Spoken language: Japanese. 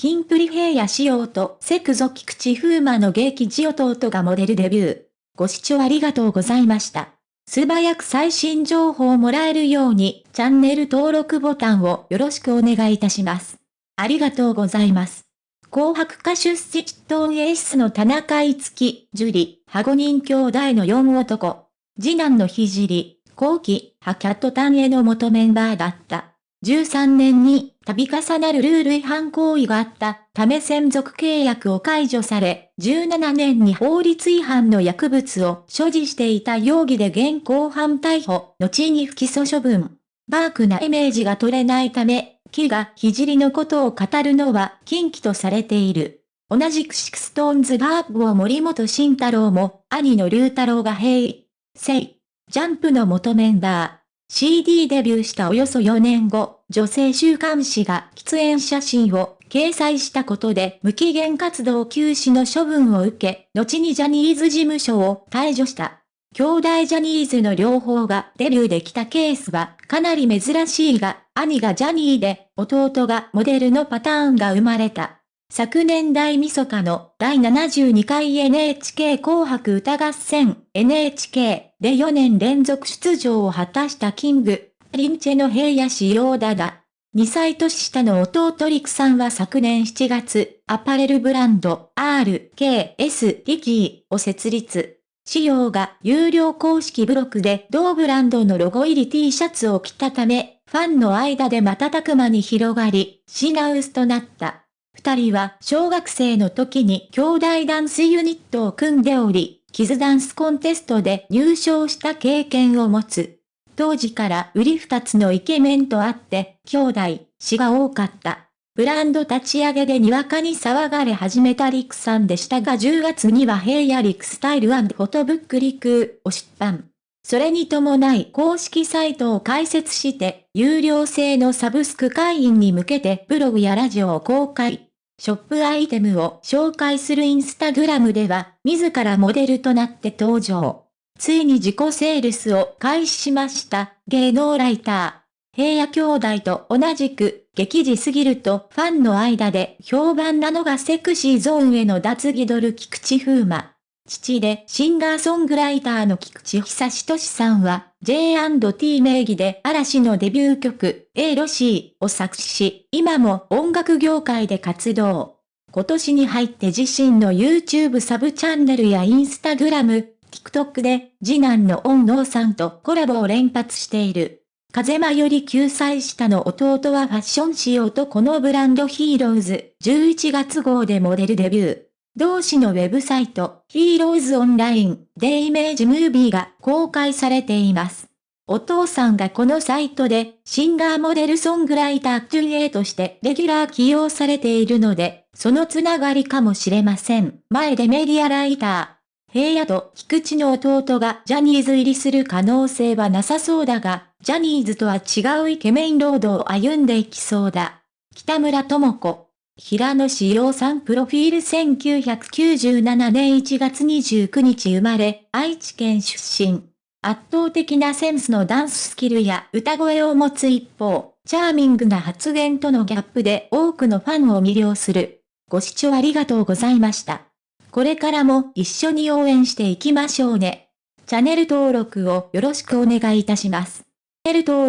キンプリ平野仕様とセクゾ菊池風磨の劇ジ弟がモデルデビュー。ご視聴ありがとうございました。素早く最新情報をもらえるように、チャンネル登録ボタンをよろしくお願いいたします。ありがとうございます。紅白歌手スチットンエースの田中いつき、樹里、ハゴ人兄弟の4男。次男のひじり、後期、ハキャットタンへの元メンバーだった。13年に度重なるルール違反行為があったため専属契約を解除され、17年に法律違反の薬物を所持していた容疑で現行犯逮捕、後に不起訴処分。ダークなイメージが取れないため、樹が聖のことを語るのは禁忌とされている。同じく SixTONES バーグを森本慎太郎も、兄の竜太郎が平成、ジャンプの元メンバー。CD デビューしたおよそ4年後、女性週刊誌が喫煙写真を掲載したことで無期限活動休止の処分を受け、後にジャニーズ事務所を退場した。兄弟ジャニーズの両方がデビューできたケースはかなり珍しいが、兄がジャニーで弟がモデルのパターンが生まれた。昨年大晦日の第72回 NHK 紅白歌合戦 NHK で4年連続出場を果たしたキング、リンチェの平野仕様だだ。2歳年下の弟リクさんは昨年7月、アパレルブランド RKS リキーを設立。仕様が有料公式ブロックで同ブランドのロゴ入り T シャツを着たため、ファンの間で瞬く間に広がり、品薄となった。二人は小学生の時に兄弟ダンスユニットを組んでおり、キズダンスコンテストで入賞した経験を持つ。当時から売り二つのイケメンとあって、兄弟、死が多かった。ブランド立ち上げでにわかに騒がれ始めたリクさんでしたが10月には平野リクスタイルフォトブックリクを出版。それに伴い公式サイトを開設して、有料制のサブスク会員に向けてブログやラジオを公開。ショップアイテムを紹介するインスタグラムでは、自らモデルとなって登場。ついに自己セールスを開始しました、芸能ライター。平野兄弟と同じく、激似すぎるとファンの間で評判なのがセクシーゾーンへの脱ギドル菊池風磨。父でシンガーソングライターの菊池久志俊さんは J&T 名義で嵐のデビュー曲 A ロシーを作詞し、今も音楽業界で活動。今年に入って自身の YouTube サブチャンネルや Instagram、TikTok で次男の恩納さんとコラボを連発している。風間より9歳下の弟はファッション仕様とこのブランドヒーローズ11月号でモデルデビュー。同誌のウェブサイト、ヒーローズオンラインでイメージムービーが公開されています。お父さんがこのサイトでシンガーモデルソングライターキュリエとしてレギュラー起用されているので、そのつながりかもしれません。前でメディアライター。平野と菊池の弟がジャニーズ入りする可能性はなさそうだが、ジャニーズとは違うイケメンロードを歩んでいきそうだ。北村智子。平野志陽さんプロフィール1997年1月29日生まれ、愛知県出身。圧倒的なセンスのダンススキルや歌声を持つ一方、チャーミングな発言とのギャップで多くのファンを魅了する。ご視聴ありがとうございました。これからも一緒に応援していきましょうね。チャンネル登録をよろしくお願いいたします。チャンネル登録